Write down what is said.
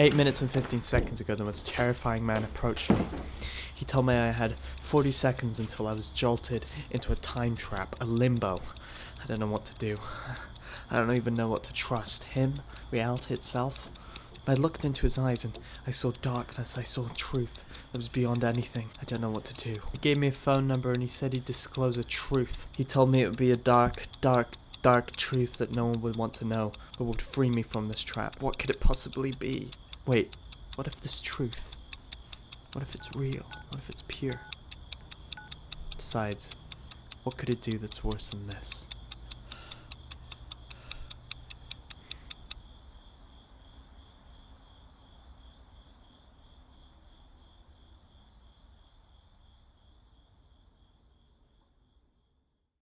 Eight minutes and 15 seconds ago, the most terrifying man approached me. He told me I had 40 seconds until I was jolted into a time trap, a limbo. I don't know what to do. I don't even know what to trust. Him? Reality itself? I looked into his eyes and I saw darkness, I saw truth that was beyond anything. I don't know what to do. He gave me a phone number and he said he'd disclose a truth. He told me it would be a dark, dark, dark truth that no one would want to know, but would free me from this trap. What could it possibly be? Wait, what if this truth? What if it's real? What if it's pure? Besides, what could it do that's worse than this?